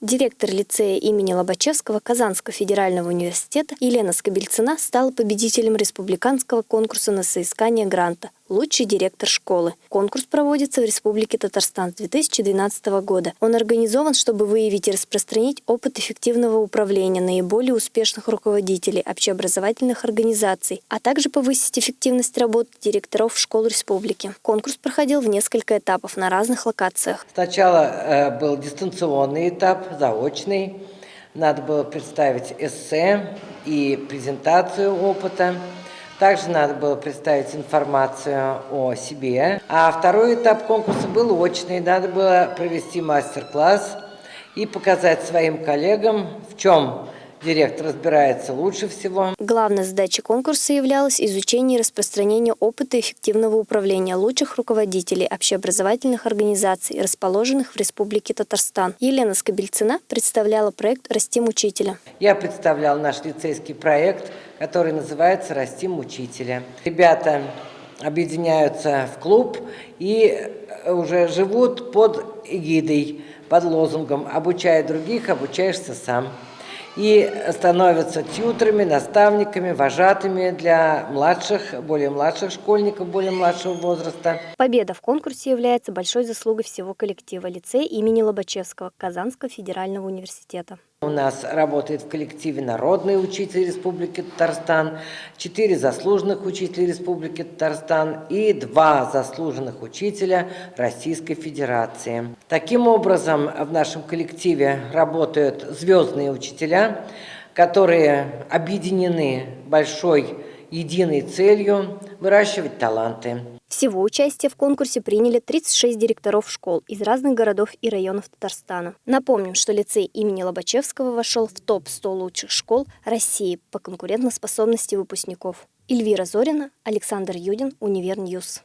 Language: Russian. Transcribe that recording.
Директор лицея имени Лобачевского Казанского федерального университета Елена Скобельцина стала победителем республиканского конкурса на соискание гранта «Лучший директор школы». Конкурс проводится в Республике Татарстан с 2012 года. Он организован, чтобы выявить и распространить опыт эффективного управления наиболее успешных руководителей общеобразовательных организаций, а также повысить эффективность работы директоров школ республики. Конкурс проходил в несколько этапов на разных локациях. Сначала э, был дистанционный этап, заочный. Надо было представить эссе и презентацию опыта. Также надо было представить информацию о себе. А второй этап конкурса был очный. Надо было провести мастер-класс и показать своим коллегам, в чем директор разбирается лучше всего. Главной задачей конкурса являлось изучение и распространение опыта эффективного управления лучших руководителей общеобразовательных организаций, расположенных в Республике Татарстан. Елена Скобельцина представляла проект «Растим учителя». Я представлял наш лицейский проект, который называется «Растим учителя». Ребята объединяются в клуб и уже живут под эгидой, под лозунгом «Обучай других, обучаешься сам» и становятся тьютерами, наставниками, вожатыми для младших, более младших школьников, более младшего возраста. Победа в конкурсе является большой заслугой всего коллектива лицея имени Лобачевского Казанского федерального университета. У нас работает в коллективе народный учитель Республики Татарстан, четыре заслуженных учителя Республики Татарстан и два заслуженных учителя Российской Федерации. Таким образом, в нашем коллективе работают звездные учителя, которые объединены большой единой целью выращивать таланты. Всего участие в конкурсе приняли 36 директоров школ из разных городов и районов Татарстана. Напомним, что лицей имени Лобачевского вошел в топ-100 лучших школ России по конкурентоспособности выпускников. Эльвира Зорина, Александр Юдин, Univer News.